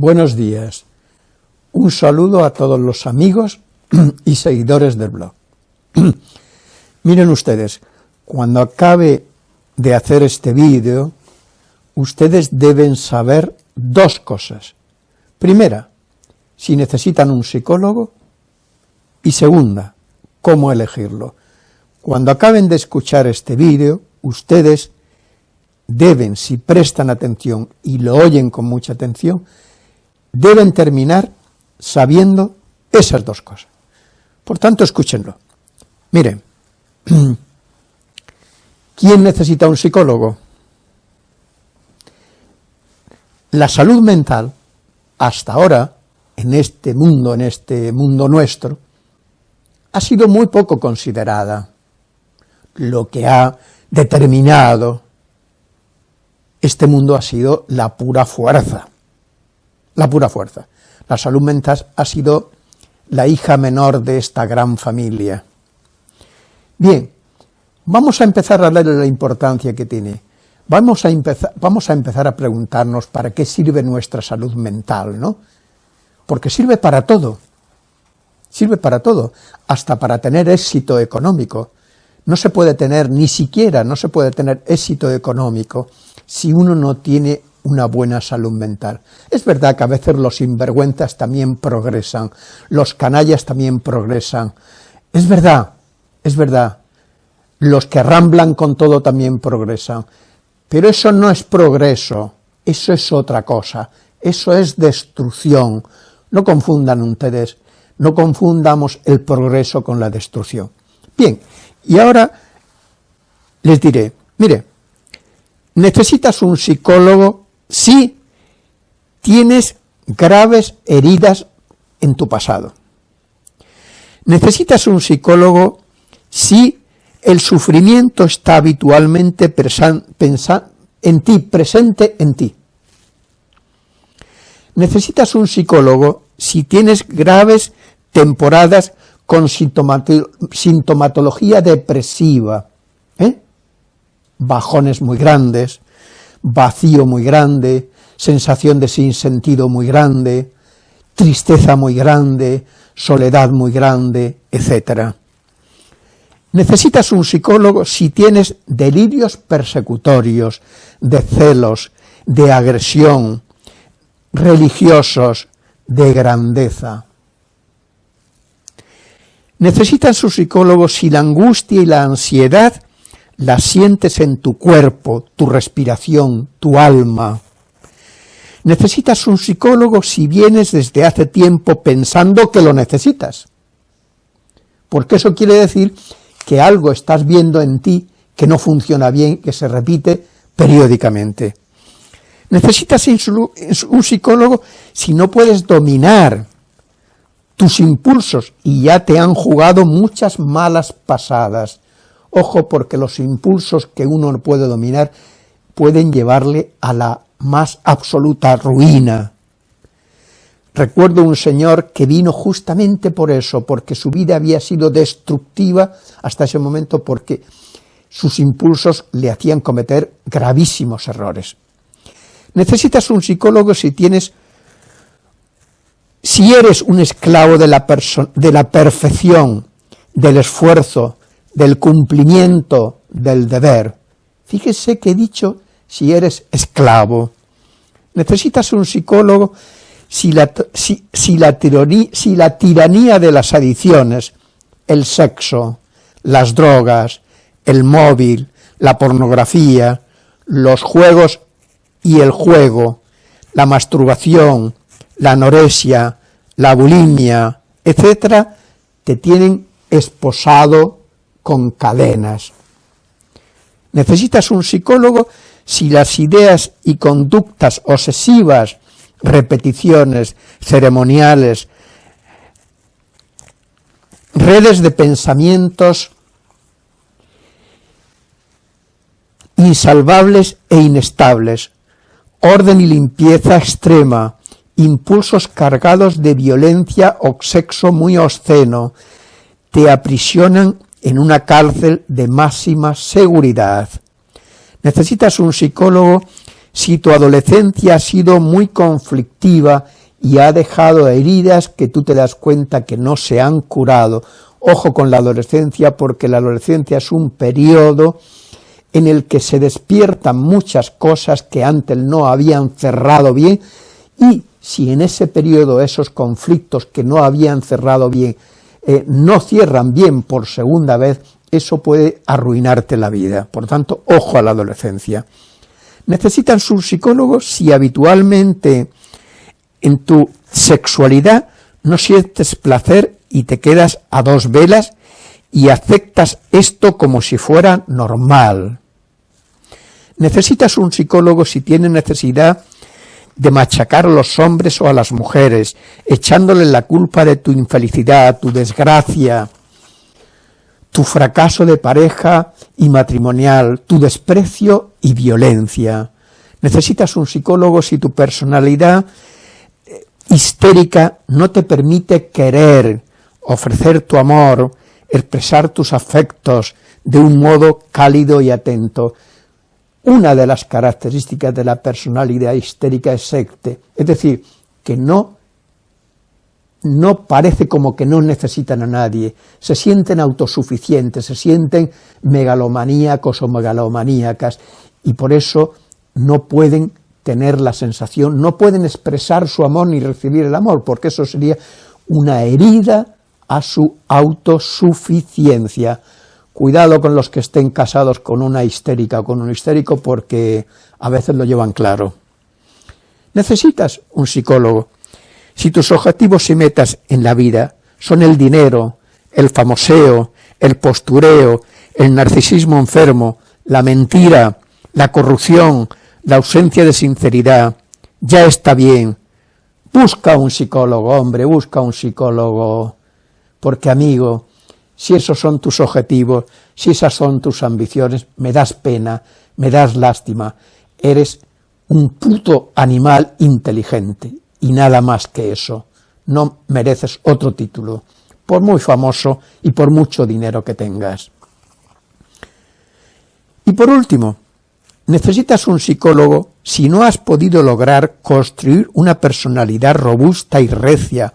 buenos días. Un saludo a todos los amigos y seguidores del blog. Miren ustedes, cuando acabe de hacer este vídeo, ustedes deben saber dos cosas. Primera, si necesitan un psicólogo, y segunda, cómo elegirlo. Cuando acaben de escuchar este vídeo, ustedes deben, si prestan atención y lo oyen con mucha atención, deben terminar sabiendo esas dos cosas. Por tanto, escúchenlo. Miren, ¿quién necesita un psicólogo? La salud mental, hasta ahora, en este mundo, en este mundo nuestro, ha sido muy poco considerada. Lo que ha determinado este mundo ha sido la pura fuerza, la pura fuerza. La salud mental ha sido la hija menor de esta gran familia. Bien, vamos a empezar a darle la importancia que tiene. Vamos a, empezar, vamos a empezar a preguntarnos para qué sirve nuestra salud mental, ¿no? Porque sirve para todo, sirve para todo, hasta para tener éxito económico. No se puede tener, ni siquiera no se puede tener éxito económico si uno no tiene una buena salud mental. Es verdad que a veces los sinvergüenzas también progresan, los canallas también progresan. Es verdad, es verdad. Los que ramblan con todo también progresan. Pero eso no es progreso, eso es otra cosa, eso es destrucción. No confundan ustedes, no confundamos el progreso con la destrucción. Bien, y ahora les diré, mire, necesitas un psicólogo si tienes graves heridas en tu pasado. Necesitas un psicólogo si el sufrimiento está habitualmente en ti, presente en ti. Necesitas un psicólogo si tienes graves temporadas con sintomatología depresiva, ¿eh? bajones muy grandes, vacío muy grande, sensación de sinsentido muy grande, tristeza muy grande, soledad muy grande, etc. Necesitas un psicólogo si tienes delirios persecutorios, de celos, de agresión, religiosos, de grandeza. Necesitas un psicólogo si la angustia y la ansiedad la sientes en tu cuerpo, tu respiración, tu alma. Necesitas un psicólogo si vienes desde hace tiempo pensando que lo necesitas. Porque eso quiere decir que algo estás viendo en ti que no funciona bien, que se repite periódicamente. Necesitas un psicólogo si no puedes dominar tus impulsos y ya te han jugado muchas malas pasadas, Ojo porque los impulsos que uno no puede dominar pueden llevarle a la más absoluta ruina. Recuerdo un señor que vino justamente por eso, porque su vida había sido destructiva hasta ese momento porque sus impulsos le hacían cometer gravísimos errores. Necesitas un psicólogo si tienes, si eres un esclavo de la, de la perfección, del esfuerzo, del cumplimiento del deber. Fíjese que he dicho si eres esclavo. Necesitas un psicólogo si la, la si la tiranía de las adicciones, el sexo, las drogas, el móvil, la pornografía, los juegos y el juego, la masturbación, la anorexia, la bulimia, etcétera, te tienen esposado con cadenas. Necesitas un psicólogo si las ideas y conductas obsesivas, repeticiones, ceremoniales, redes de pensamientos insalvables e inestables, orden y limpieza extrema, impulsos cargados de violencia o sexo muy obsceno, te aprisionan en una cárcel de máxima seguridad. Necesitas un psicólogo si tu adolescencia ha sido muy conflictiva y ha dejado heridas que tú te das cuenta que no se han curado. Ojo con la adolescencia, porque la adolescencia es un periodo en el que se despiertan muchas cosas que antes no habían cerrado bien, y si en ese periodo esos conflictos que no habían cerrado bien, eh, no cierran bien por segunda vez, eso puede arruinarte la vida. Por tanto, ojo a la adolescencia. Necesitan un psicólogo si habitualmente en tu sexualidad no sientes placer y te quedas a dos velas y aceptas esto como si fuera normal. Necesitas un psicólogo si tienes necesidad de machacar a los hombres o a las mujeres, echándole la culpa de tu infelicidad, tu desgracia, tu fracaso de pareja y matrimonial, tu desprecio y violencia. Necesitas un psicólogo si tu personalidad eh, histérica no te permite querer, ofrecer tu amor, expresar tus afectos de un modo cálido y atento. Una de las características de la personalidad histérica es secte, es decir, que no, no parece como que no necesitan a nadie, se sienten autosuficientes, se sienten megalomaníacos o megalomaníacas, y por eso no pueden tener la sensación, no pueden expresar su amor ni recibir el amor, porque eso sería una herida a su autosuficiencia. Cuidado con los que estén casados con una histérica o con un histérico porque a veces lo llevan claro. Necesitas un psicólogo. Si tus objetivos y metas en la vida son el dinero, el famoseo, el postureo, el narcisismo enfermo, la mentira, la corrupción, la ausencia de sinceridad, ya está bien. Busca un psicólogo, hombre, busca un psicólogo. Porque, amigo, si esos son tus objetivos, si esas son tus ambiciones, me das pena, me das lástima, eres un puto animal inteligente, y nada más que eso, no mereces otro título, por muy famoso y por mucho dinero que tengas. Y por último, necesitas un psicólogo si no has podido lograr construir una personalidad robusta y recia,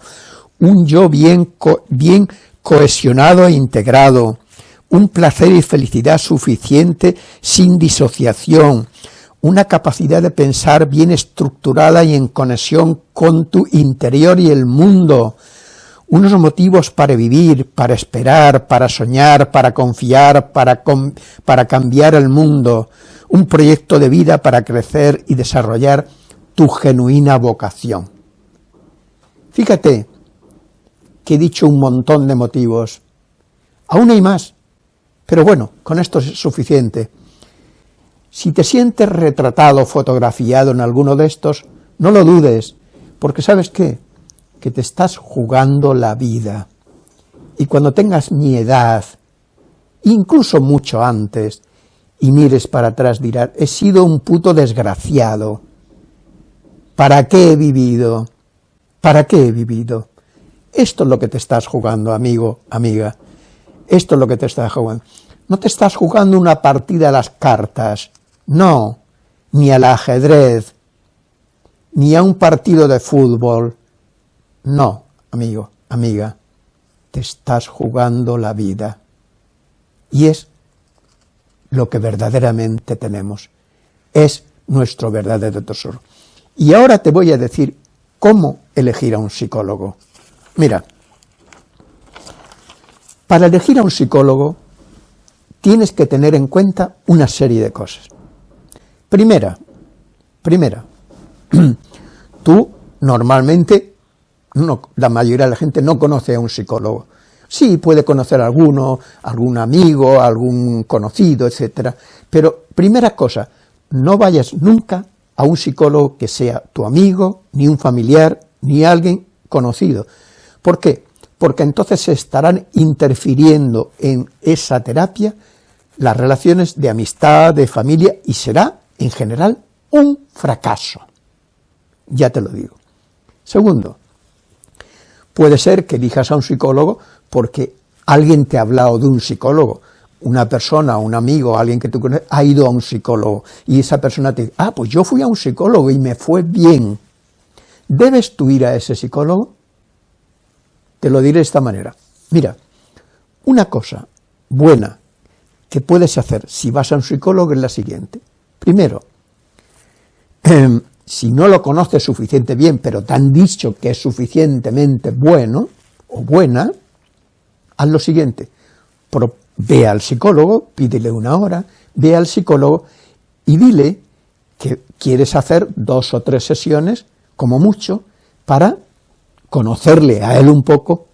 un yo bien, bien cohesionado e integrado, un placer y felicidad suficiente sin disociación, una capacidad de pensar bien estructurada y en conexión con tu interior y el mundo, unos motivos para vivir, para esperar, para soñar, para confiar, para, para cambiar el mundo, un proyecto de vida para crecer y desarrollar tu genuina vocación. Fíjate, que he dicho un montón de motivos. Aún hay más, pero bueno, con esto es suficiente. Si te sientes retratado, fotografiado en alguno de estos, no lo dudes, porque ¿sabes qué? Que te estás jugando la vida. Y cuando tengas mi edad, incluso mucho antes, y mires para atrás dirás, he sido un puto desgraciado. ¿Para qué he vivido? ¿Para qué he vivido? Esto es lo que te estás jugando, amigo, amiga. Esto es lo que te estás jugando. No te estás jugando una partida a las cartas, no, ni al ajedrez, ni a un partido de fútbol. No, amigo, amiga, te estás jugando la vida. Y es lo que verdaderamente tenemos. Es nuestro verdadero tesoro. Y ahora te voy a decir cómo elegir a un psicólogo. Mira, para elegir a un psicólogo tienes que tener en cuenta una serie de cosas. Primera, primera, tú normalmente, no, la mayoría de la gente no conoce a un psicólogo. Sí, puede conocer a alguno, algún amigo, algún conocido, etcétera. Pero, primera cosa, no vayas nunca a un psicólogo que sea tu amigo, ni un familiar, ni alguien conocido, ¿Por qué? Porque entonces se estarán interfiriendo en esa terapia las relaciones de amistad, de familia, y será, en general, un fracaso. Ya te lo digo. Segundo, puede ser que elijas a un psicólogo porque alguien te ha hablado de un psicólogo. una persona, un amigo, alguien que tú conoces, ha ido a un psicólogo y esa persona te dice, ah, pues yo fui a un psicólogo y me fue bien. ¿Debes tú ir a ese psicólogo? Te lo diré de esta manera. Mira, una cosa buena que puedes hacer si vas a un psicólogo es la siguiente. Primero, em, si no lo conoces suficiente bien, pero te han dicho que es suficientemente bueno o buena, haz lo siguiente, ve al psicólogo, pídele una hora, ve al psicólogo y dile que quieres hacer dos o tres sesiones, como mucho, para conocerle a él un poco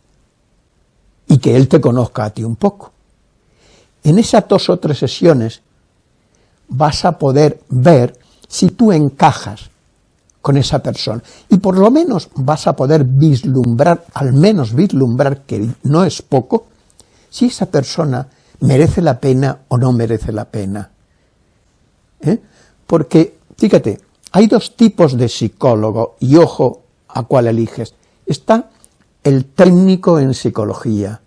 y que él te conozca a ti un poco. En esas dos o tres sesiones vas a poder ver si tú encajas con esa persona. Y por lo menos vas a poder vislumbrar, al menos vislumbrar, que no es poco, si esa persona merece la pena o no merece la pena. ¿Eh? Porque, fíjate, hay dos tipos de psicólogo, y ojo a cuál eliges. Está el técnico en psicología,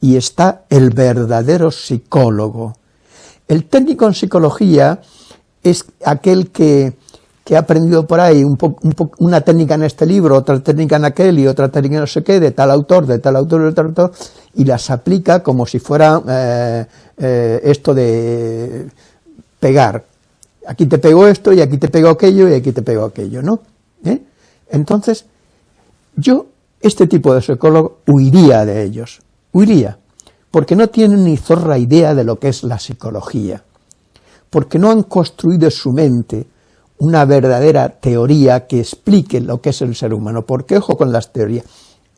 y está el verdadero psicólogo. El técnico en psicología es aquel que que ha aprendido por ahí un una técnica en este libro, otra técnica en aquel y otra técnica no sé qué, de tal autor, de tal autor, de tal autor, y las aplica como si fuera eh, eh, esto de pegar. Aquí te pego esto, y aquí te pego aquello, y aquí te pego aquello, ¿no? ¿Eh? Entonces, yo, este tipo de psicólogo, huiría de ellos, huiría, porque no tienen ni zorra idea de lo que es la psicología, porque no han construido su mente una verdadera teoría que explique lo que es el ser humano. Porque, ojo con las teorías,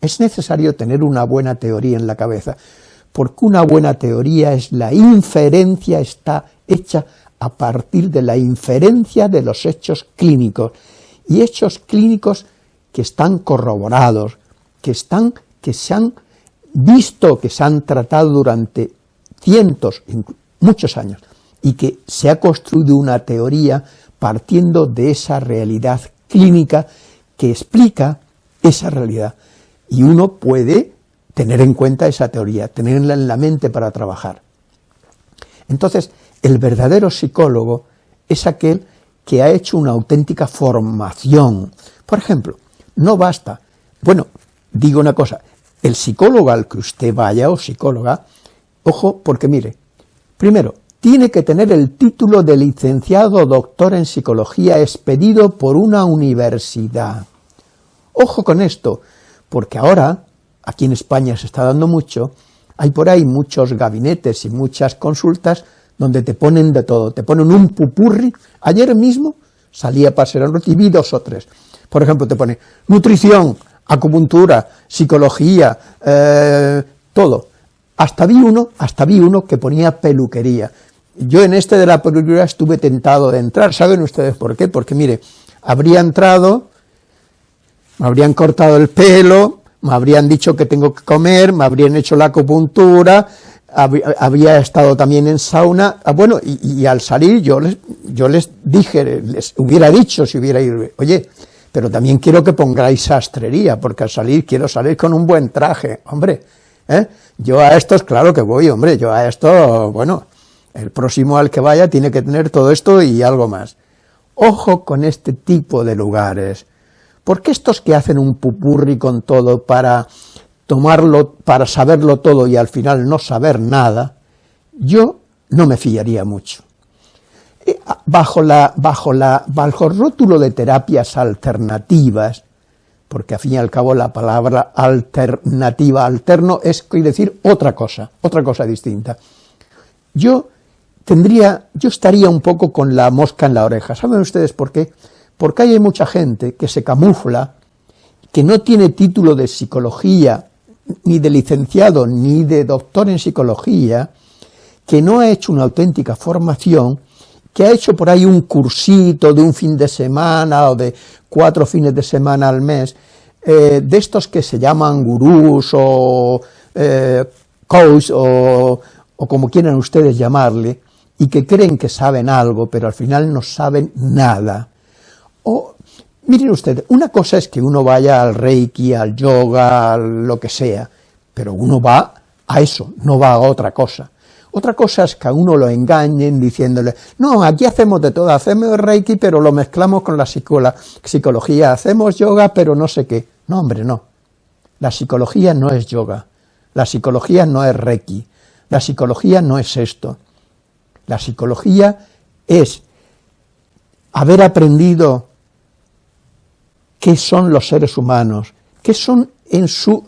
es necesario tener una buena teoría en la cabeza, porque una buena teoría es la inferencia, está hecha a partir de la inferencia de los hechos clínicos, y hechos clínicos que están corroborados, que, están, que se han visto, que se han tratado durante cientos, muchos años, y que se ha construido una teoría partiendo de esa realidad clínica que explica esa realidad. Y uno puede tener en cuenta esa teoría, tenerla en la mente para trabajar. Entonces, el verdadero psicólogo es aquel que ha hecho una auténtica formación. Por ejemplo, no basta, bueno, digo una cosa, el psicólogo al que usted vaya o psicóloga, ojo, porque mire, primero, tiene que tener el título de licenciado o doctor en psicología expedido por una universidad. Ojo con esto, porque ahora, aquí en España se está dando mucho, hay por ahí muchos gabinetes y muchas consultas donde te ponen de todo, te ponen un pupurri, ayer mismo salía para ser recibí dos o tres, por ejemplo te pone nutrición, acupuntura, psicología, eh, todo, hasta vi uno, hasta vi uno que ponía peluquería, yo en este de la peluquería estuve tentado de entrar, ¿saben ustedes por qué? Porque mire, habría entrado, me habrían cortado el pelo, me habrían dicho que tengo que comer, me habrían hecho la acupuntura, había estado también en sauna, ah, bueno, y, al salir yo les, yo les dije, les hubiera dicho si hubiera ido, oye, pero también quiero que pongáis sastrería, porque al salir quiero salir con un buen traje, hombre, ¿eh? yo a estos, claro que voy, hombre, yo a esto, bueno, el próximo al que vaya tiene que tener todo esto y algo más. Ojo con este tipo de lugares, porque estos que hacen un pupurri con todo para tomarlo, para saberlo todo y al final no saber nada, yo no me fiaría mucho. Bajo, la, bajo, la, bajo el rótulo de terapias alternativas, porque al fin y al cabo la palabra alternativa, alterno, es decir otra cosa, otra cosa distinta. Yo tendría, yo estaría un poco con la mosca en la oreja. ¿Saben ustedes por qué? Porque hay mucha gente que se camufla, que no tiene título de psicología, ni de licenciado, ni de doctor en psicología, que no ha hecho una auténtica formación, que ha hecho por ahí un cursito de un fin de semana o de cuatro fines de semana al mes, eh, de estos que se llaman gurús o eh, coach o, o como quieran ustedes llamarle, y que creen que saben algo, pero al final no saben nada. O, miren ustedes, una cosa es que uno vaya al reiki, al yoga, lo que sea, pero uno va a eso, no va a otra cosa. Otra cosa es que a uno lo engañen diciéndole, no, aquí hacemos de todo, hacemos Reiki, pero lo mezclamos con la psicología, hacemos yoga, pero no sé qué. No, hombre, no. La psicología no es yoga, la psicología no es Reiki, la psicología no es esto. La psicología es haber aprendido qué son los seres humanos, qué son en su,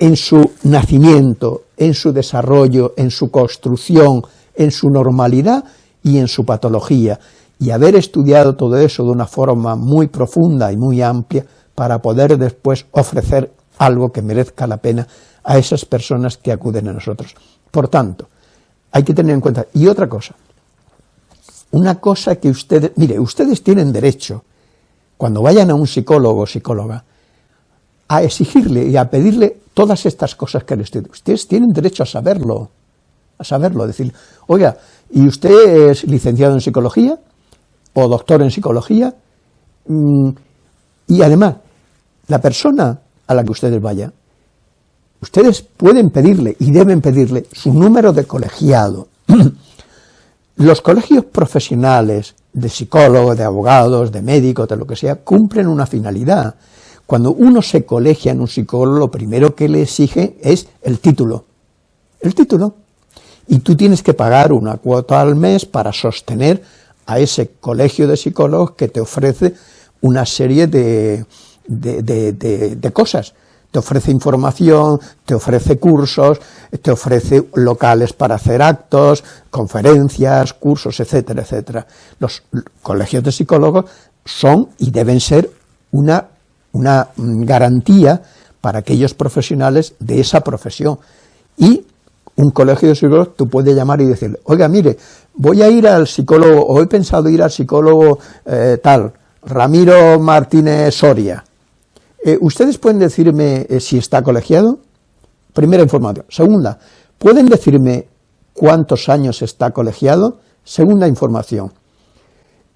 en su nacimiento, en su desarrollo, en su construcción, en su normalidad y en su patología, y haber estudiado todo eso de una forma muy profunda y muy amplia para poder después ofrecer algo que merezca la pena a esas personas que acuden a nosotros. Por tanto, hay que tener en cuenta, y otra cosa, una cosa que ustedes, mire, ustedes tienen derecho, cuando vayan a un psicólogo o psicóloga, a exigirle y a pedirle todas estas cosas que les digo. Ustedes tienen derecho a saberlo, a saberlo, decir, oiga, ¿y usted es licenciado en psicología o doctor en psicología? Mm, y además, la persona a la que ustedes vayan, ustedes pueden pedirle y deben pedirle su número de colegiado. Los colegios profesionales de psicólogos, de abogados, de médicos, de lo que sea, cumplen una finalidad. Cuando uno se colegia en un psicólogo, lo primero que le exige es el título. El título. Y tú tienes que pagar una cuota al mes para sostener a ese colegio de psicólogos que te ofrece una serie de, de cosas te ofrece información, te ofrece cursos, te ofrece locales para hacer actos, conferencias, cursos, etcétera, etcétera. Los colegios de psicólogos son y deben ser una, una garantía para aquellos profesionales de esa profesión. Y un colegio de psicólogos tú puedes llamar y decirle, oiga, mire, voy a ir al psicólogo, o he pensado ir al psicólogo eh, tal, Ramiro Martínez Soria, eh, ¿Ustedes pueden decirme eh, si está colegiado? Primera información. Segunda, ¿pueden decirme cuántos años está colegiado? Segunda información.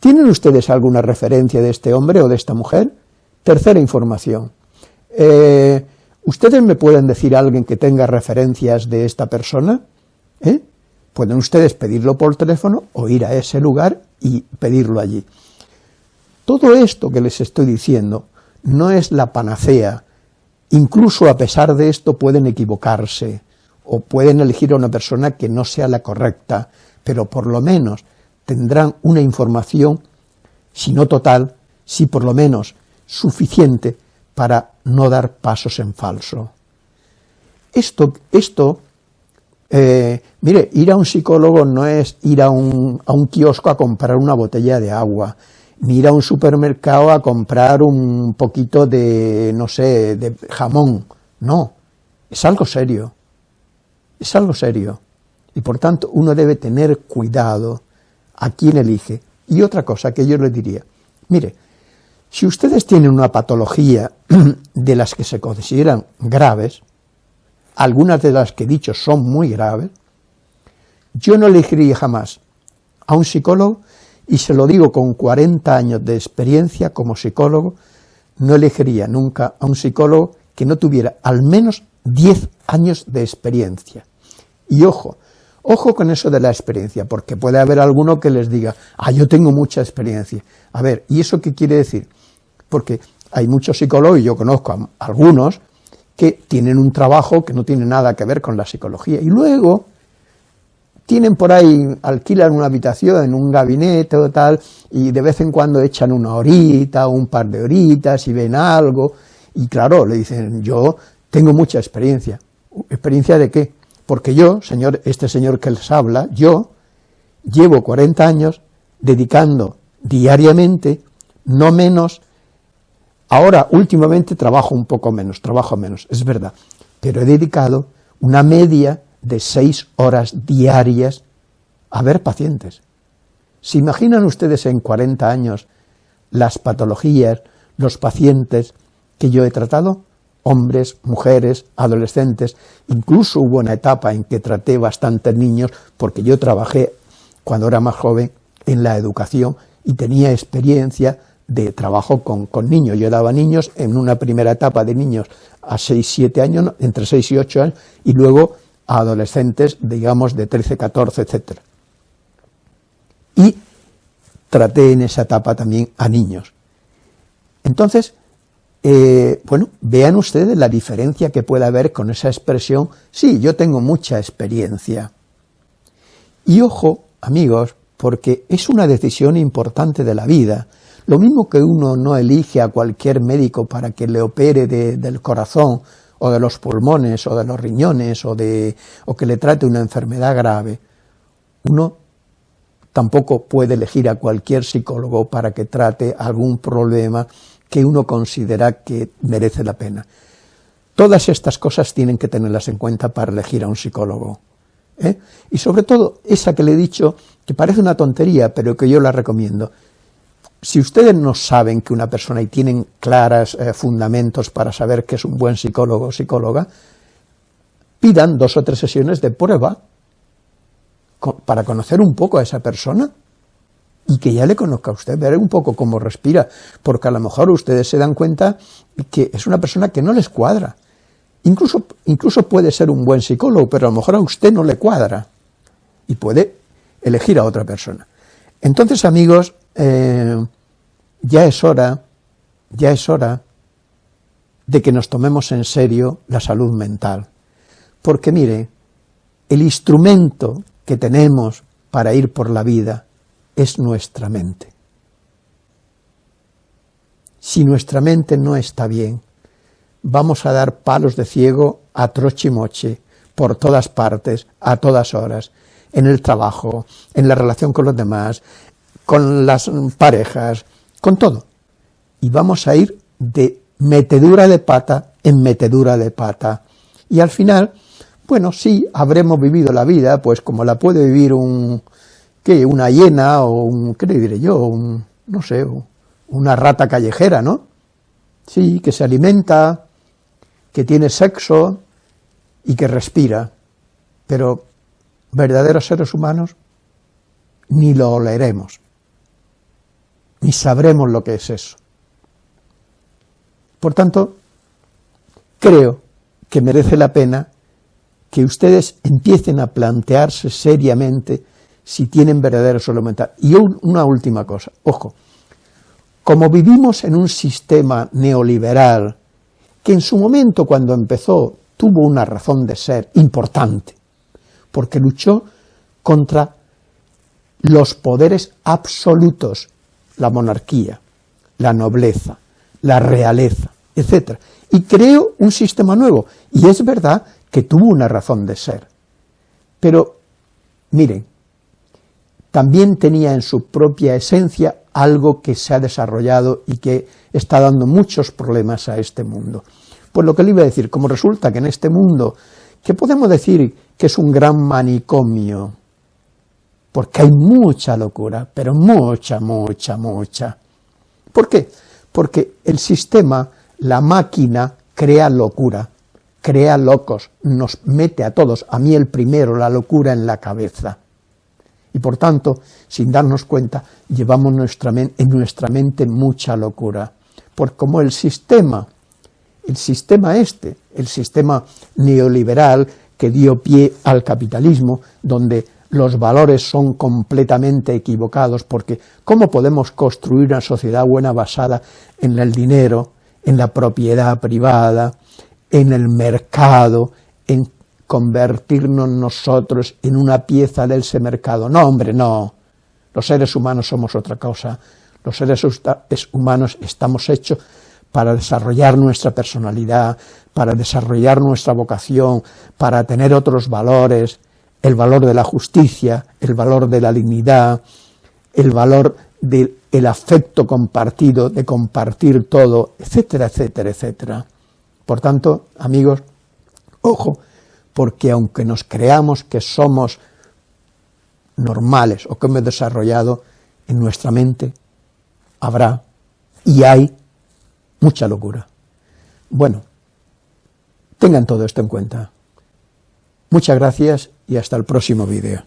¿Tienen ustedes alguna referencia de este hombre o de esta mujer? Tercera información. Eh, ¿Ustedes me pueden decir a alguien que tenga referencias de esta persona? Pueden ustedes pedirlo por teléfono o ir a ese lugar y pedirlo allí. Todo esto que les estoy diciendo no es la panacea. Incluso a pesar de esto pueden equivocarse o pueden elegir a una persona que no sea la correcta, pero por lo menos tendrán una información, si no total, si por lo menos suficiente para no dar pasos en falso. Esto, esto eh, mire, ir a un psicólogo no es ir a un, a un kiosco a comprar una botella de agua, Mira a un supermercado a comprar un poquito de, no sé, de jamón. No, es algo serio, es algo serio. Y por tanto uno debe tener cuidado a quién elige. Y otra cosa que yo le diría, mire, si ustedes tienen una patología de las que se consideran graves, algunas de las que he dicho son muy graves, yo no elegiría jamás a un psicólogo y se lo digo con 40 años de experiencia como psicólogo, no elegiría nunca a un psicólogo que no tuviera al menos 10 años de experiencia. Y ojo, ojo con eso de la experiencia, porque puede haber alguno que les diga, ah, yo tengo mucha experiencia. A ver, ¿y eso qué quiere decir? Porque hay muchos psicólogos, y yo conozco a algunos, que tienen un trabajo que no tiene nada que ver con la psicología, y luego tienen por ahí, alquilan una habitación un gabinete o tal, y de vez en cuando echan una horita o un par de horitas y ven algo, y claro, le dicen, yo tengo mucha experiencia. ¿Experiencia de qué? Porque yo, señor, este señor que les habla, yo llevo 40 años dedicando diariamente no menos, ahora últimamente trabajo un poco menos, trabajo menos, es verdad, pero he dedicado una media de seis horas diarias a ver pacientes. ¿Se imaginan ustedes en 40 años las patologías, los pacientes que yo he tratado? Hombres, mujeres, adolescentes, incluso hubo una etapa en que traté bastantes niños, porque yo trabajé cuando era más joven en la educación y tenía experiencia de trabajo con, niños. Yo daba niños en una primera etapa de niños a 6, 7 años, entre 6 y 8 años, y luego a adolescentes, digamos, de 13, 14, etc. Y traté en esa etapa también a niños. Entonces, eh, bueno, vean ustedes la diferencia que puede haber con esa expresión, sí, yo tengo mucha experiencia. Y ojo, amigos, porque es una decisión importante de la vida. Lo mismo que uno no elige a cualquier médico para que le opere del corazón, o de los pulmones, o de los riñones, o, que le trate una enfermedad grave, uno tampoco puede elegir a cualquier psicólogo para que trate algún problema que uno considera que merece la pena. Todas estas cosas tienen que tenerlas en cuenta para elegir a un psicólogo. ¿eh? Y sobre todo, esa que le he dicho, que parece una tontería, pero que yo la recomiendo. Si ustedes no saben que una persona y tienen claros eh, fundamentos para saber que es un buen psicólogo o psicóloga, pidan dos o tres sesiones de prueba para conocer un poco a esa persona y que ya le conozca a usted, ver un poco cómo respira, porque a lo mejor ustedes se dan cuenta que es una persona que no les cuadra, Incluso, incluso puede ser un buen psicólogo, pero a lo mejor a usted no le cuadra y puede elegir a otra persona. Entonces, amigos, eh, ya es hora, ya es hora de que nos tomemos en serio la salud mental. Porque mire, el instrumento que tenemos para ir por la vida es nuestra mente. Si nuestra mente no está bien, vamos a dar palos de ciego a trochimoche por todas partes, a todas horas, en el trabajo, en la relación con los demás, con las parejas, con todo. Y vamos a ir de metedura de pata en metedura de pata. Y al final, bueno, sí, habremos vivido la vida, pues como la puede vivir un, ¿qué? Una hiena o un, ¿qué le diré yo? Un, no sé, una rata callejera, ¿no? Sí, que se alimenta, que tiene sexo y que respira, pero verdaderos seres humanos ni lo oleremos, ni sabremos lo que es eso. Por tanto, creo que merece la pena que ustedes empiecen a plantearse seriamente si tienen verdadero salud mental. Y una última cosa, ojo, como vivimos en un sistema neoliberal que en su momento cuando empezó tuvo una razón de ser importante, porque luchó contra los poderes absolutos, la monarquía, la nobleza, la realeza, etc. Y creó un sistema nuevo, y es verdad que tuvo una razón de ser. Pero, miren, también tenía en su propia esencia algo que se ha desarrollado y que está dando muchos problemas a este mundo. Pues lo que le iba a decir, como resulta que en este mundo, que podemos decir que es un gran manicomio, porque hay mucha locura, pero mucha, mucha, mucha. ¿Por qué? Porque el sistema, la máquina, crea locura, crea locos, nos mete a todos, a mí el primero, la locura en la cabeza. Y por tanto, sin darnos cuenta, llevamos nuestra en nuestra mente mucha locura. Por como el sistema, el sistema este, el sistema neoliberal que dio pie al capitalismo, donde los valores son completamente equivocados, porque ¿cómo podemos construir una sociedad buena basada en el dinero, en la propiedad privada, en el mercado, en convertirnos nosotros en una pieza de ese mercado. No, hombre, no. Los seres humanos somos otra cosa. Los seres humanos estamos hechos para desarrollar nuestra personalidad, para desarrollar nuestra vocación, para tener otros valores, el valor de la justicia, el valor de la dignidad, el valor del afecto compartido, de compartir todo, etcétera, etcétera, etcétera. Por tanto, amigos, ojo, porque aunque nos creamos que somos normales o que hemos desarrollado, en nuestra mente habrá y hay mucha locura. Bueno, tengan todo esto en cuenta. Muchas gracias y hasta el próximo vídeo.